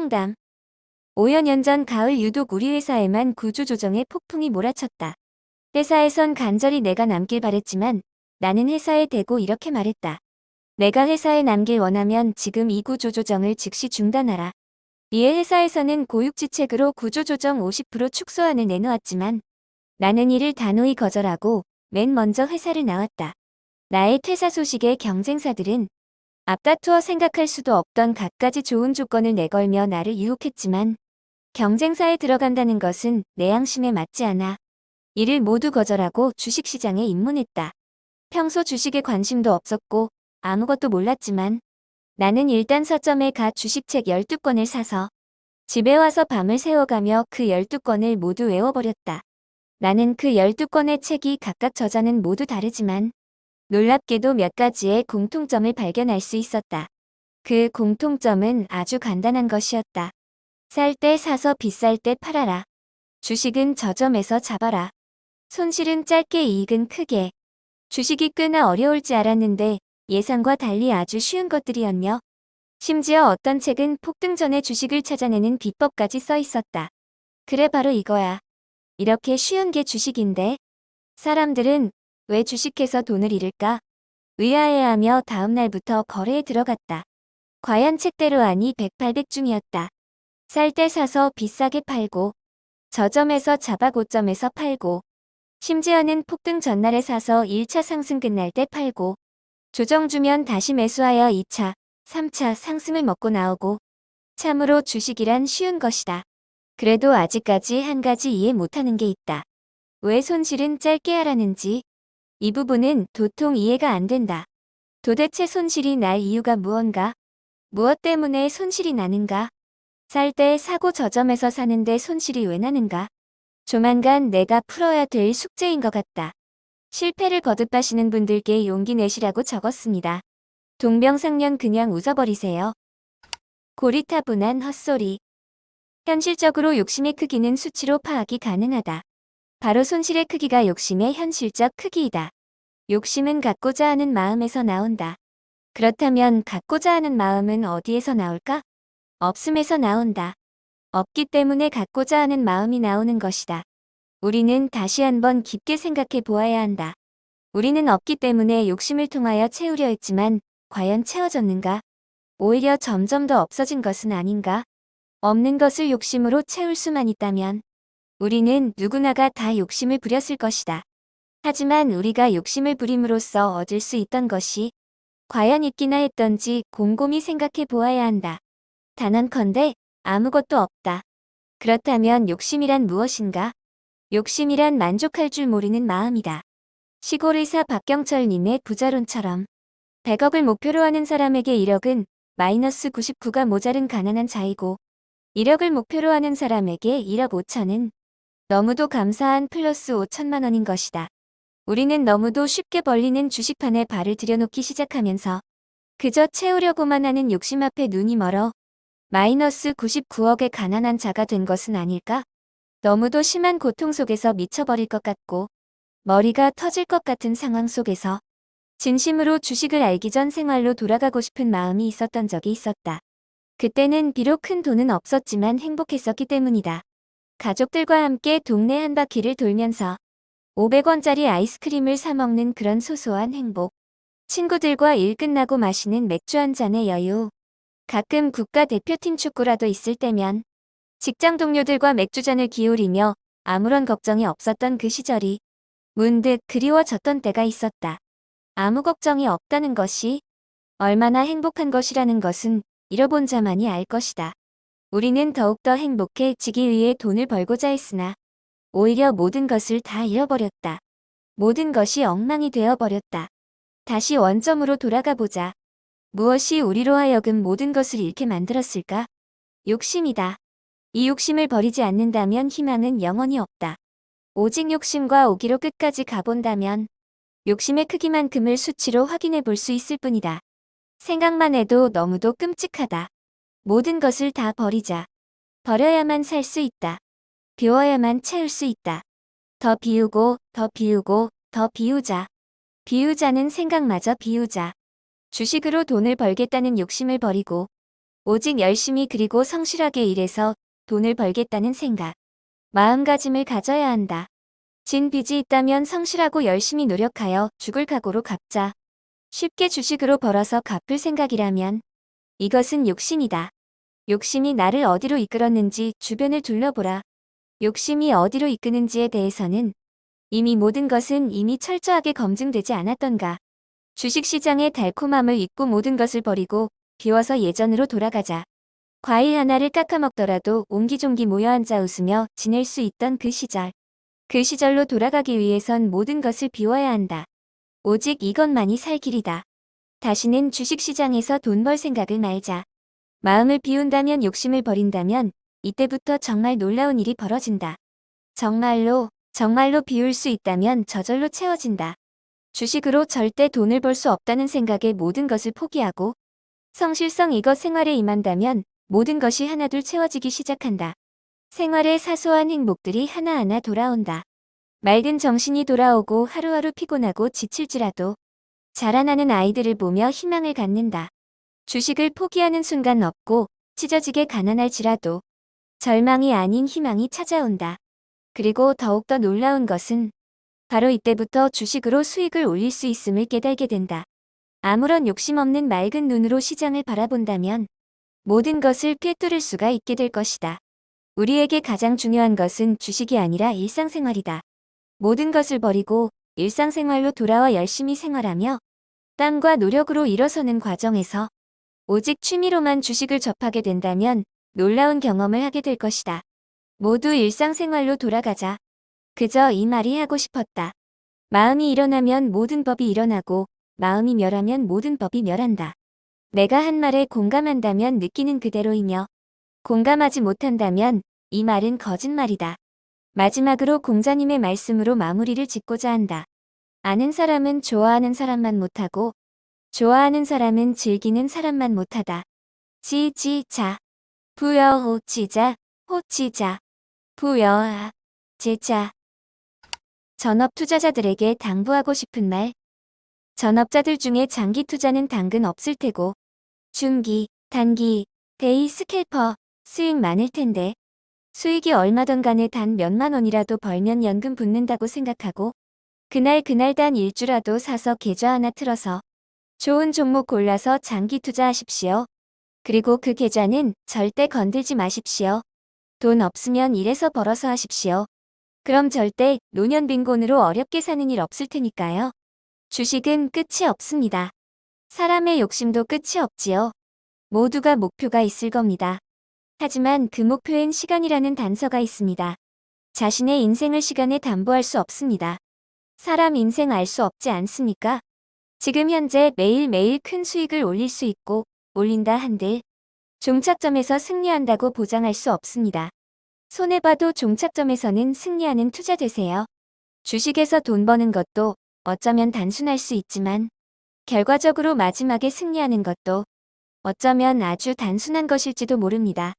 홍담 5여년 전 가을 유독 우리 회사에만 구조조정의 폭풍이 몰아쳤다. 회사에선 간절히 내가 남길 바랬지만 나는 회사에 대고 이렇게 말했다. 내가 회사에 남길 원하면 지금 이 구조조정을 즉시 중단하라. 이에 회사에서는 고육지책으로 구조조정 50% 축소안을 내놓았지만 나는 이를 단호히 거절하고 맨 먼저 회사를 나왔다. 나의 퇴사 소식에 경쟁사들은 앞다투어 생각할 수도 없던 갖가지 좋은 조건을 내걸며 나를 유혹했지만 경쟁사에 들어간다는 것은 내 양심에 맞지 않아. 이를 모두 거절하고 주식시장에 입문했다. 평소 주식에 관심도 없었고 아무것도 몰랐지만 나는 일단 서점에 가 주식책 12권을 사서 집에 와서 밤을 새워가며 그 12권을 모두 외워버렸다. 나는 그 12권의 책이 각각 저자는 모두 다르지만 놀랍게도 몇 가지의 공통점을 발견할 수 있었다. 그 공통점은 아주 간단한 것이었다. 쌀 때 사서 비쌀 때 팔아라. 주식은 저점에서 잡아라. 손실은 짧게 이익은 크게. 주식이 꽤나 어려울지 알았는데 예상과 달리 아주 쉬운 것들이었며 심지어 어떤 책은 폭등 전에 주식을 찾아내는 비법까지 써 있었다. 그래 바로 이거야. 이렇게 쉬운 게 주식인데 사람들은 왜 주식해서 돈을 잃을까? 의아해하며 다음 날부터 거래에 들어갔다. 과연 책대로 아니 백팔백중이었다. 쌀때 사서 비싸게 팔고 저점에서 잡아 고점에서 팔고 심지어는 폭등 전날에 사서 1차 상승 끝날 때 팔고 조정 주면 다시 매수하여 2차, 3차 상승을 먹고 나오고 참으로 주식이란 쉬운 것이다. 그래도 아직까지 한 가지 이해 못하는 게 있다. 왜 손실은 짧게 하라는지 이 부분은 도통 이해가 안 된다. 도대체 손실이 날 이유가 무언가? 무엇 때문에 손실이 나는가? 살 때 사고 저점에서 사는데 손실이 왜 나는가? 조만간 내가 풀어야 될 숙제인 것 같다. 실패를 거듭하시는 분들께 용기 내시라고 적었습니다. 동병상련 그냥 웃어버리세요. 고리타분한 헛소리. 현실적으로 욕심의 크기는 수치로 파악이 가능하다. 바로 손실의 크기가 욕심의 현실적 크기이다. 욕심은 갖고자 하는 마음에서 나온다. 그렇다면 갖고자 하는 마음은 어디에서 나올까? 없음에서 나온다. 없기 때문에 갖고자 하는 마음이 나오는 것이다. 우리는 다시 한번 깊게 생각해 보아야 한다. 우리는 없기 때문에 욕심을 통하여 채우려 했지만 과연 채워졌는가? 오히려 점점 더 없어진 것은 아닌가? 없는 것을 욕심으로 채울 수만 있다면 우리는 누구나가 다 욕심을 부렸을 것이다. 하지만 우리가 욕심을 부림으로써 얻을 수 있던 것이 과연 있기나 했던지 곰곰이 생각해 보아야 한다. 단언컨대 아무것도 없다. 그렇다면 욕심이란 무엇인가? 욕심이란 만족할 줄 모르는 마음이다. 시골의사 박경철님의 부자론처럼 100억을 목표로 하는 사람에게 1억은 마이너스 99가 모자른 가난한 자이고 1억을 목표로 하는 사람에게 1억 5천은 너무도 감사한 플러스 5천만 원인 것이다. 우리는 너무도 쉽게 벌리는 주식판에 발을 들여놓기 시작하면서 그저 채우려고만 하는 욕심 앞에 눈이 멀어 마이너스 99억의 가난한 자가 된 것은 아닐까? 너무도 심한 고통 속에서 미쳐버릴 것 같고 머리가 터질 것 같은 상황 속에서 진심으로 주식을 알기 전 생활로 돌아가고 싶은 마음이 있었던 적이 있었다. 그때는 비록 큰 돈은 없었지만 행복했었기 때문이다. 가족들과 함께 동네 한 바퀴를 돌면서 500원짜리 아이스크림을 사 먹는 그런 소소한 행복. 친구들과 일 끝나고 마시는 맥주 한 잔의 여유. 가끔 국가대표팀 축구라도 있을 때면 직장 동료들과 맥주잔을 기울이며 아무런 걱정이 없었던 그 시절이 문득 그리워졌던 때가 있었다. 아무 걱정이 없다는 것이 얼마나 행복한 것이라는 것은 잃어본 자만이 알 것이다. 우리는 더욱더 행복해지기 위해 돈을 벌고자 했으나 오히려 모든 것을 다 잃어버렸다. 모든 것이 엉망이 되어버렸다. 다시 원점으로 돌아가 보자. 무엇이 우리로 하여금 모든 것을 잃게 만들었을까? 욕심이다. 이 욕심을 버리지 않는다면 희망은 영원히 없다. 오직 욕심과 오기로 끝까지 가본다면 욕심의 크기만큼을 수치로 확인해 볼 수 있을 뿐이다. 생각만 해도 너무도 끔찍하다. 모든 것을 다 버리자. 버려야만 살 수 있다. 비워야만 채울 수 있다. 더 비우고 더 비우고 더 비우자. 비우자는 생각마저 비우자. 주식으로 돈을 벌겠다는 욕심을 버리고 오직 열심히 그리고 성실하게 일해서 돈을 벌겠다는 생각. 마음가짐을 가져야 한다. 진 빚이 있다면 성실하고 열심히 노력하여 죽을 각오로 갚자. 쉽게 주식으로 벌어서 갚을 생각이라면 이것은 욕심이다. 욕심이 나를 어디로 이끌었는지 주변을 둘러보라. 욕심이 어디로 이끄는지에 대해서는 이미 모든 것은 이미 철저하게 검증되지 않았던가. 주식시장의 달콤함을 잊고 모든 것을 버리고 비워서 예전으로 돌아가자. 과일 하나를 깎아먹더라도 옹기종기 모여 앉아 웃으며 지낼 수 있던 그 시절. 그 시절로 돌아가기 위해선 모든 것을 비워야 한다. 오직 이것만이 살 길이다. 다시는 주식시장에서 돈 벌 생각을 말자. 마음을 비운다면 욕심을 버린다면 이때부터 정말 놀라운 일이 벌어진다. 정말로, 정말로 비울 수 있다면 저절로 채워진다. 주식으로 절대 돈을 벌 수 없다는 생각에 모든 것을 포기하고 성실성 이것 생활에 임한다면 모든 것이 하나둘 채워지기 시작한다. 생활의 사소한 행복들이 하나하나 돌아온다. 맑은 정신이 돌아오고 하루하루 피곤하고 지칠지라도 자라나는 아이들을 보며 희망을 갖는다. 주식을 포기하는 순간 없고 찢어지게 가난할지라도 절망이 아닌 희망이 찾아온다. 그리고 더욱더 놀라운 것은 바로 이때부터 주식으로 수익을 올릴 수 있음을 깨달게 된다. 아무런 욕심 없는 맑은 눈으로 시장을 바라본다면 모든 것을 꿰뚫을 수가 있게 될 것이다. 우리에게 가장 중요한 것은 주식이 아니라 일상생활이다. 모든 것을 버리고 일상생활로 돌아와 열심히 생활하며 땀과 노력으로 일어서는 과정에서 오직 취미로만 주식을 접하게 된다면 놀라운 경험을 하게 될 것이다. 모두 일상생활로 돌아가자. 그저 이 말이 하고 싶었다. 마음이 일어나면 모든 법이 일어나고 마음이 멸하면 모든 법이 멸한다. 내가 한 말에 공감한다면 느끼는 그대로이며 공감하지 못한다면 이 말은 거짓말이다. 마지막으로 공자님의 말씀으로 마무리를 짓고자 한다. 아는 사람은 좋아하는 사람만 못하고 좋아하는 사람은 즐기는 사람만 못하다. 지지자. 부여 호치자. 호치자. 부여아 제자. 전업 투자자들에게 당부하고 싶은 말. 전업자들 중에 장기 투자는 당근 없을 테고 중기, 단기, day scalper 수익 많을 텐데 수익이 얼마던 간에 단 몇만 원이라도 벌면 연금 붙는다고 생각하고 그날 그날 단 일주라도 사서 계좌 하나 틀어서 좋은 종목 골라서 장기 투자하십시오. 그리고 그 계좌는 절대 건들지 마십시오. 돈 없으면 일해서 벌어서 하십시오. 그럼 절대 노년 빈곤으로 어렵게 사는 일 없을 테니까요. 주식은 끝이 없습니다. 사람의 욕심도 끝이 없지요. 모두가 목표가 있을 겁니다. 하지만 그 목표엔 시간이라는 단서가 있습니다. 자신의 인생을 시간에 담보할 수 없습니다. 사람 인생 알 수 없지 않습니까? 지금 현재 매일매일 큰 수익을 올릴 수 있고 올린다 한들 종착점에서 승리한다고 보장할 수 없습니다. 손해봐도 종착점에서는 승리하는 투자 되세요. 주식에서 돈 버는 것도 어쩌면 단순할 수 있지만 결과적으로 마지막에 승리하는 것도 어쩌면 아주 단순한 것일지도 모릅니다.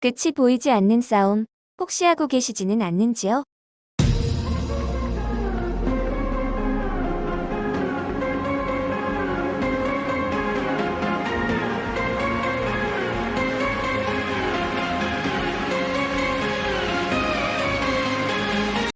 끝이 보이지 않는 싸움 혹시 하고 계시지는 않는지요?